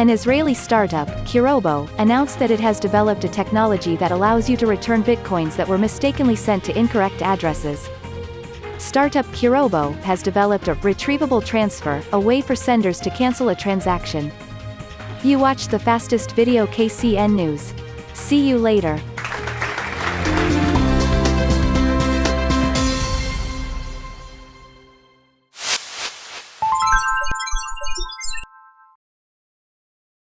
An Israeli startup, Kirobo, announced that it has developed a technology that allows you to return bitcoins that were mistakenly sent to incorrect addresses. Startup Kirobo has developed a retrievable transfer, a way for senders to cancel a transaction. You watched the fastest video KCN News. See you later.